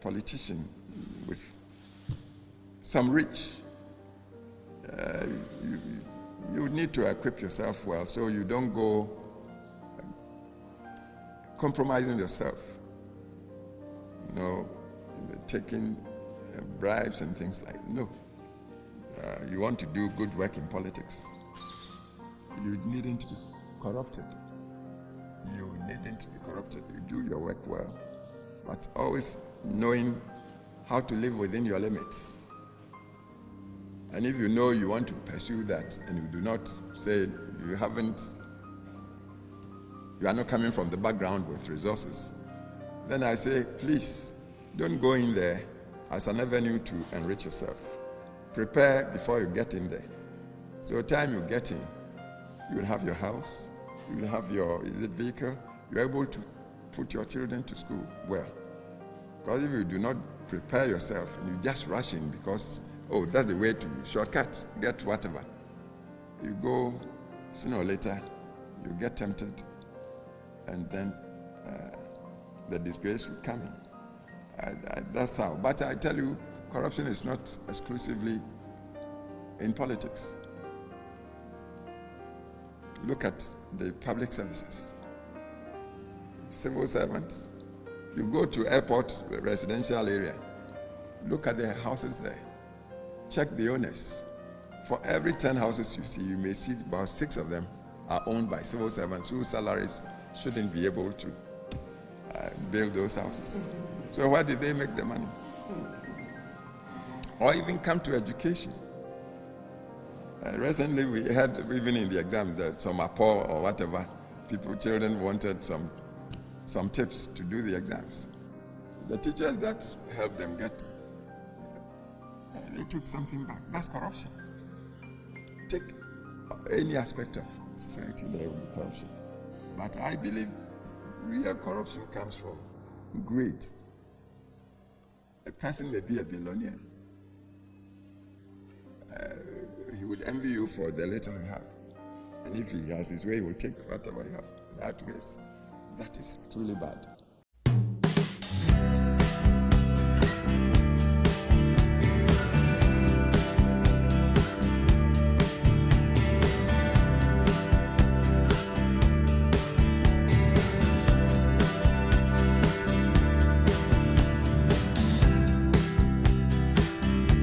politician with some reach, uh, you, you need to equip yourself well so you don't go compromising yourself. You know, taking uh, bribes and things like no. Uh, you want to do good work in politics. You needn't be corrupted. You needn't be corrupted. You do your work well, but always knowing how to live within your limits. And if you know you want to pursue that and you do not say you haven't, you are not coming from the background with resources, then I say, please, don't go in there as an avenue to enrich yourself. Prepare before you get in there. So time you get in, you will have your house, you will have your is it vehicle, you're able to put your children to school well. Because if you do not prepare yourself and you just rush in because, oh, that's the way to shortcut, get whatever, you go sooner or later, you get tempted, and then uh, the disgrace will come in. That's how. But I tell you, corruption is not exclusively in politics. Look at the public services. Civil servants. You go to airport residential area. Look at the houses there. Check the owners. For every 10 houses you see, you may see about six of them are owned by civil servants whose salaries shouldn't be able to uh, build those houses. So where did they make the money? Or even come to education. Uh, recently we had, even in the exam, that some poor or whatever, people, children wanted some, some tips to do the exams. The teachers that helped them get, they took something back. That's corruption. Take any aspect of society, there will be corruption. But I believe real corruption comes from greed. A person may be a billionaire. Uh, he would envy you for the little you have. And if he has his way, he will take whatever you have. That way, that is truly bad.